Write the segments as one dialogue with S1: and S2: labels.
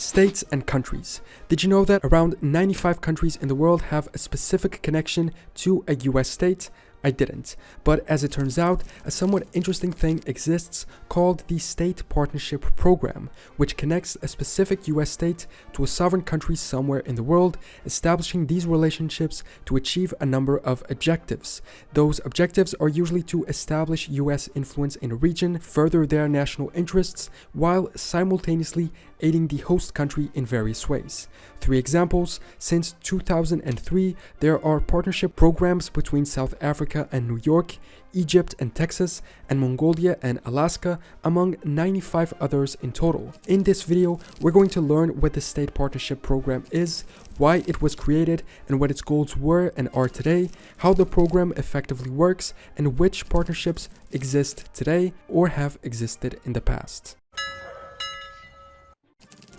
S1: States and countries. Did you know that around 95 countries in the world have a specific connection to a US state? I didn't. But as it turns out, a somewhat interesting thing exists called the State Partnership Program, which connects a specific US state to a sovereign country somewhere in the world, establishing these relationships to achieve a number of objectives. Those objectives are usually to establish US influence in a region, further their national interests, while simultaneously aiding the host country in various ways. Three examples, since 2003, there are partnership programs between South Africa and New York, Egypt and Texas, and Mongolia and Alaska, among 95 others in total. In this video, we're going to learn what the State Partnership Program is, why it was created, and what its goals were and are today, how the program effectively works, and which partnerships exist today or have existed in the past.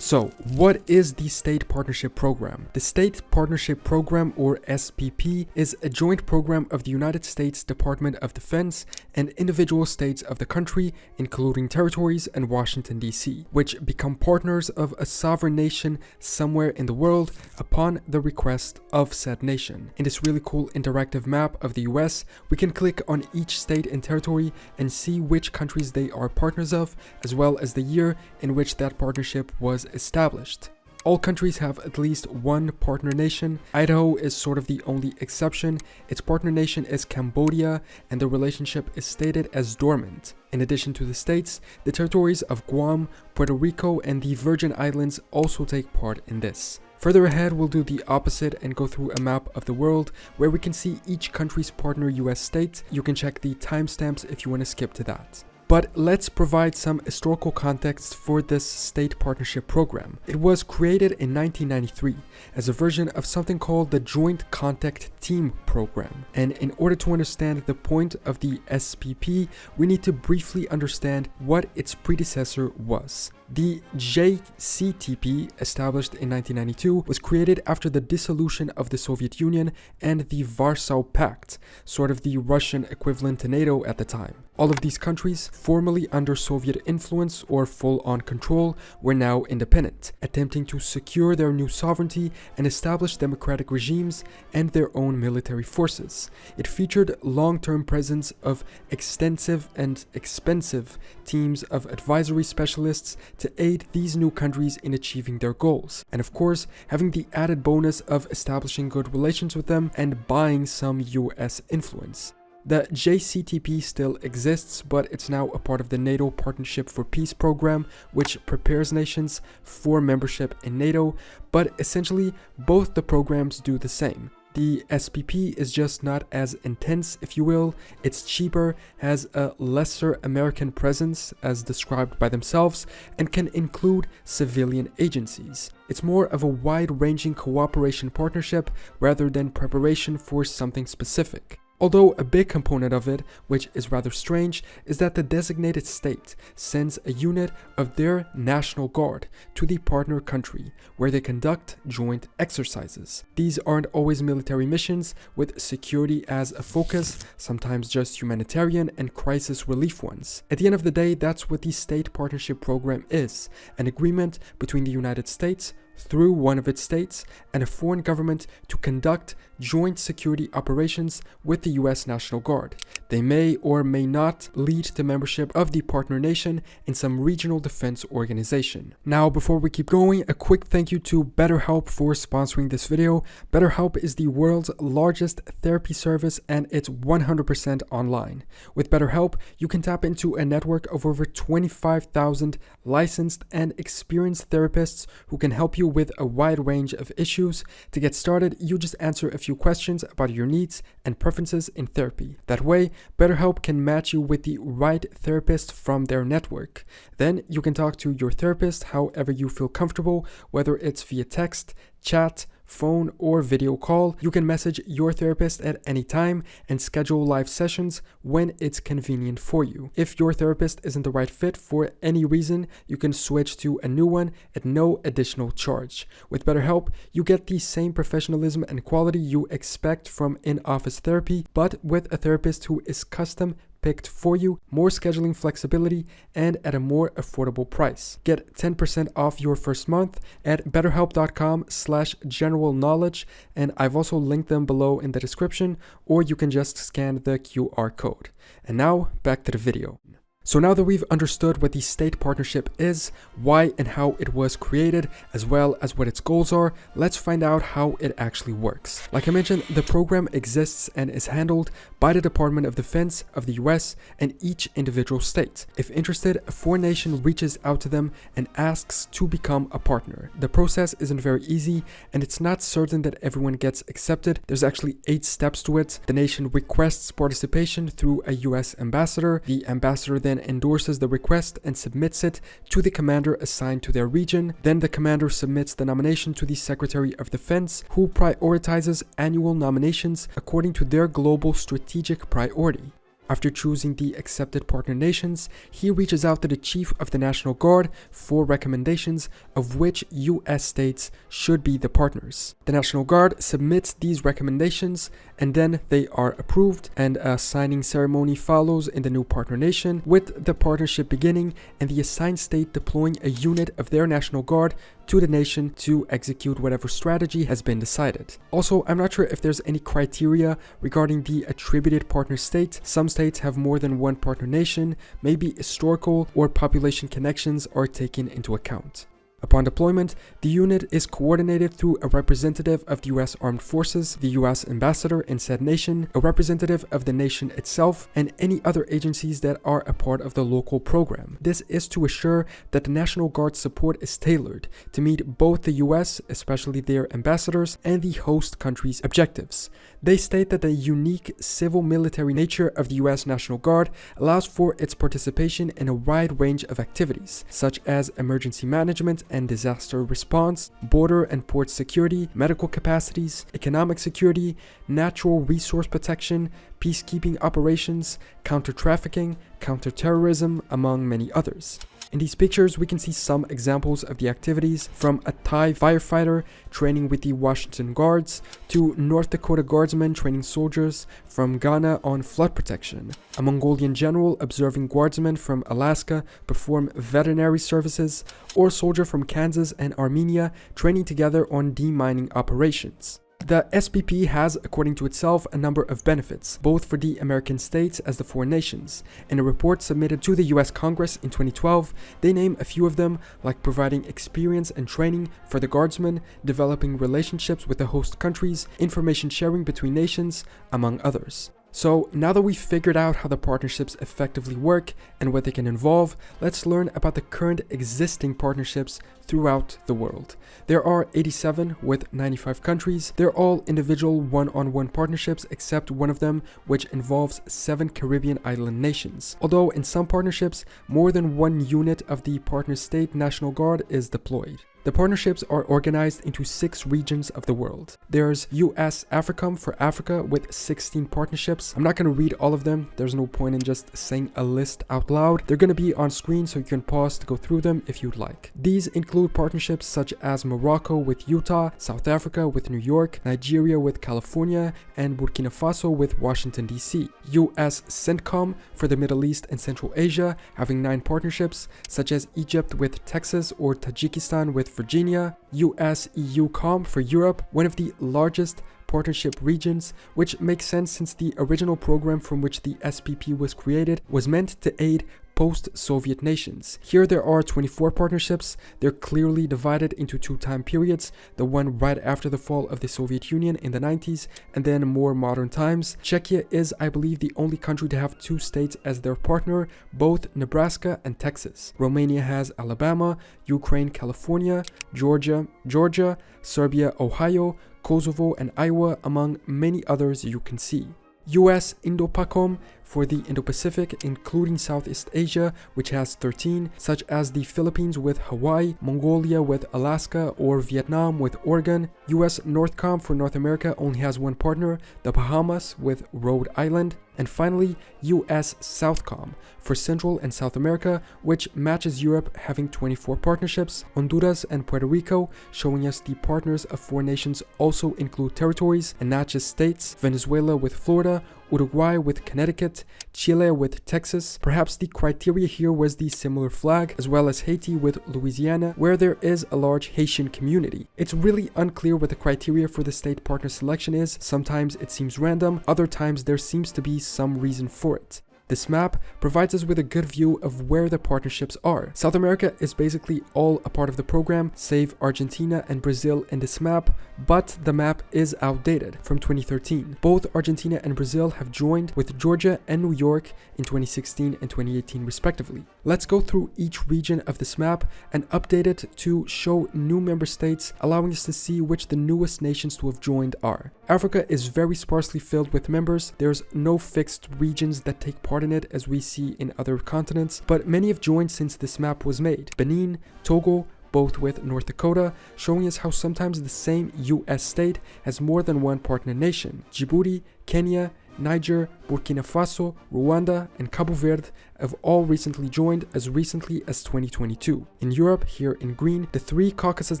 S1: So, what is the State Partnership Program? The State Partnership Program, or SPP, is a joint program of the United States Department of Defense and individual states of the country, including territories and Washington, D.C., which become partners of a sovereign nation somewhere in the world upon the request of said nation. In this really cool interactive map of the US, we can click on each state and territory and see which countries they are partners of, as well as the year in which that partnership was established. All countries have at least one partner nation. Idaho is sort of the only exception. Its partner nation is Cambodia, and the relationship is stated as dormant. In addition to the states, the territories of Guam, Puerto Rico, and the Virgin Islands also take part in this. Further ahead, we'll do the opposite and go through a map of the world where we can see each country's partner US state. You can check the timestamps if you want to skip to that. But let's provide some historical context for this state partnership program. It was created in 1993 as a version of something called the Joint Contact Team Program. And in order to understand the point of the SPP, we need to briefly understand what its predecessor was. The JCTP, established in 1992, was created after the dissolution of the Soviet Union and the Warsaw Pact, sort of the Russian equivalent to NATO at the time. All of these countries, formerly under Soviet influence or full-on control, were now independent, attempting to secure their new sovereignty and establish democratic regimes and their own military forces. It featured long-term presence of extensive and expensive teams of advisory specialists to aid these new countries in achieving their goals. And of course, having the added bonus of establishing good relations with them and buying some US influence. The JCTP still exists, but it's now a part of the NATO Partnership for Peace program, which prepares nations for membership in NATO, but essentially both the programs do the same. The SPP is just not as intense, if you will. It's cheaper, has a lesser American presence, as described by themselves, and can include civilian agencies. It's more of a wide-ranging cooperation partnership rather than preparation for something specific. Although a big component of it, which is rather strange, is that the designated state sends a unit of their National Guard to the partner country where they conduct joint exercises. These aren't always military missions with security as a focus, sometimes just humanitarian and crisis relief ones. At the end of the day, that's what the State Partnership Program is, an agreement between the United States, through one of its states and a foreign government to conduct joint security operations with the US National Guard. They may or may not lead to membership of the partner nation in some regional defense organization. Now, before we keep going, a quick thank you to BetterHelp for sponsoring this video. BetterHelp is the world's largest therapy service and it's 100% online. With BetterHelp, you can tap into a network of over 25,000 licensed and experienced therapists who can help you with a wide range of issues. To get started, you just answer a few questions about your needs and preferences in therapy. That way, BetterHelp can match you with the right therapist from their network. Then you can talk to your therapist however you feel comfortable, whether it's via text, chat, phone, or video call. You can message your therapist at any time and schedule live sessions when it's convenient for you. If your therapist isn't the right fit for any reason, you can switch to a new one at no additional charge. With BetterHelp, you get the same professionalism and quality you expect from in-office therapy, but with a therapist who is custom picked for you, more scheduling flexibility, and at a more affordable price. Get 10% off your first month at betterhelp.com slash general knowledge, and I've also linked them below in the description, or you can just scan the QR code. And now, back to the video. So now that we've understood what the state partnership is, why and how it was created, as well as what its goals are, let's find out how it actually works. Like I mentioned, the program exists and is handled by the Department of Defense of the US and each individual state. If interested, a foreign nation reaches out to them and asks to become a partner. The process isn't very easy and it's not certain that everyone gets accepted. There's actually eight steps to it. The nation requests participation through a US ambassador. The ambassador then endorses the request and submits it to the commander assigned to their region. Then the commander submits the nomination to the Secretary of Defense, who prioritizes annual nominations according to their global strategic priority. After choosing the accepted partner nations, he reaches out to the Chief of the National Guard for recommendations of which US states should be the partners. The National Guard submits these recommendations and then they are approved and a signing ceremony follows in the new partner nation with the partnership beginning and the assigned state deploying a unit of their National Guard to the nation to execute whatever strategy has been decided. Also, I'm not sure if there's any criteria regarding the attributed partner state. Some states have more than one partner nation, maybe historical or population connections are taken into account. Upon deployment, the unit is coordinated through a representative of the US Armed Forces, the US ambassador in said nation, a representative of the nation itself, and any other agencies that are a part of the local program. This is to assure that the National Guard support is tailored to meet both the US, especially their ambassadors, and the host country's objectives. They state that the unique civil military nature of the US National Guard allows for its participation in a wide range of activities, such as emergency management and disaster response, border and port security, medical capacities, economic security, natural resource protection, peacekeeping operations, counter-trafficking, counter-terrorism, among many others. In these pictures, we can see some examples of the activities from a Thai firefighter training with the Washington Guards to North Dakota Guardsmen training soldiers from Ghana on flood protection, a Mongolian general observing guardsmen from Alaska perform veterinary services, or soldier from Kansas and Armenia training together on demining operations. The SPP has, according to itself, a number of benefits, both for the American states as the foreign nations. In a report submitted to the US Congress in 2012, they name a few of them, like providing experience and training for the guardsmen, developing relationships with the host countries, information sharing between nations, among others. So now that we've figured out how the partnerships effectively work and what they can involve, let's learn about the current existing partnerships throughout the world. There are 87 with 95 countries. They're all individual one-on-one -on -one partnerships except one of them which involves 7 Caribbean island nations. Although in some partnerships, more than one unit of the partner state National Guard is deployed. The partnerships are organized into six regions of the world. There's US AFRICOM for Africa with 16 partnerships. I'm not going to read all of them. There's no point in just saying a list out loud. They're going to be on screen so you can pause to go through them if you'd like. These include partnerships such as Morocco with Utah, South Africa with New York, Nigeria with California, and Burkina Faso with Washington DC. US CENTCOM for the Middle East and Central Asia, having nine partnerships, such as Egypt with Texas or Tajikistan with Virginia, US EUCOM for Europe, one of the largest partnership regions, which makes sense since the original program from which the SPP was created was meant to aid post-Soviet nations. Here there are 24 partnerships. They're clearly divided into two time periods, the one right after the fall of the Soviet Union in the 90s and then more modern times. Czechia is, I believe, the only country to have two states as their partner, both Nebraska and Texas. Romania has Alabama, Ukraine, California, Georgia, Georgia, Serbia, Ohio, Kosovo and Iowa among many others you can see. US Indopacom for the Indo-Pacific, including Southeast Asia, which has 13, such as the Philippines with Hawaii, Mongolia with Alaska, or Vietnam with Oregon. US Northcom for North America only has one partner, the Bahamas with Rhode Island. And finally, US Southcom for Central and South America, which matches Europe having 24 partnerships, Honduras and Puerto Rico, showing us the partners of four nations also include territories and not just states, Venezuela with Florida, Uruguay with Connecticut, Chile with Texas. Perhaps the criteria here was the similar flag, as well as Haiti with Louisiana, where there is a large Haitian community. It's really unclear what the criteria for the state partner selection is. Sometimes it seems random, other times there seems to be some reason for it. This map provides us with a good view of where the partnerships are. South America is basically all a part of the program, save Argentina and Brazil in this map, but the map is outdated from 2013. Both Argentina and Brazil have joined with Georgia and New York in 2016 and 2018 respectively. Let's go through each region of this map and update it to show new member states, allowing us to see which the newest nations to have joined are. Africa is very sparsely filled with members. There's no fixed regions that take part it as we see in other continents, but many have joined since this map was made. Benin, Togo, both with North Dakota, showing us how sometimes the same US state has more than one partner nation. Djibouti, Kenya, Niger, Burkina Faso, Rwanda, and Cabo Verde have all recently joined as recently as 2022. In Europe, here in green, the three Caucasus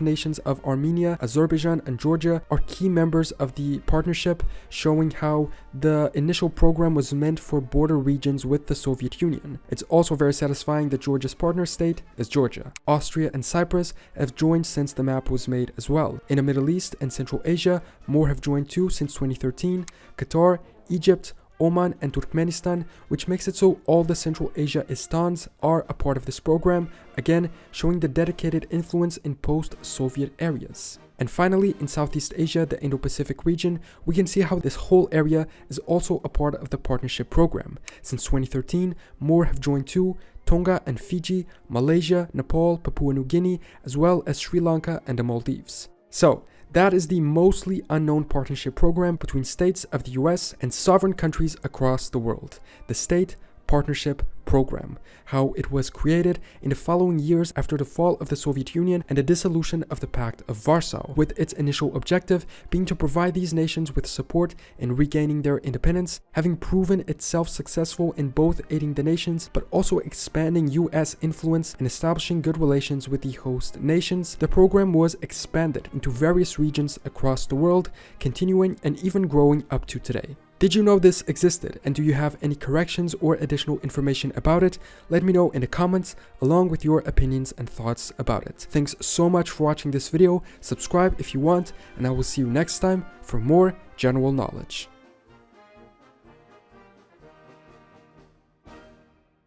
S1: nations of Armenia, Azerbaijan, and Georgia are key members of the partnership, showing how the initial program was meant for border regions with the Soviet Union. It's also very satisfying that Georgia's partner state is Georgia. Austria and Cyprus have joined since the map was made as well. In the Middle East and Central Asia, more have joined too since 2013. Qatar, Egypt, Oman and Turkmenistan, which makes it so all the Central Asia Istans are a part of this program, again showing the dedicated influence in post-Soviet areas. And finally, in Southeast Asia, the Indo-Pacific region, we can see how this whole area is also a part of the partnership program. Since 2013, more have joined too, Tonga and Fiji, Malaysia, Nepal, Papua New Guinea, as well as Sri Lanka and the Maldives. So, that is the mostly unknown partnership program between states of the US and sovereign countries across the world. The State Partnership Program, how it was created in the following years after the fall of the Soviet Union and the dissolution of the Pact of Warsaw, with its initial objective being to provide these nations with support in regaining their independence, having proven itself successful in both aiding the nations but also expanding US influence and establishing good relations with the host nations, the program was expanded into various regions across the world, continuing and even growing up to today. Did you know this existed and do you have any corrections or additional information about it? Let me know in the comments along with your opinions and thoughts about it. Thanks so much for watching this video, subscribe if you want, and I will see you next time for more general knowledge.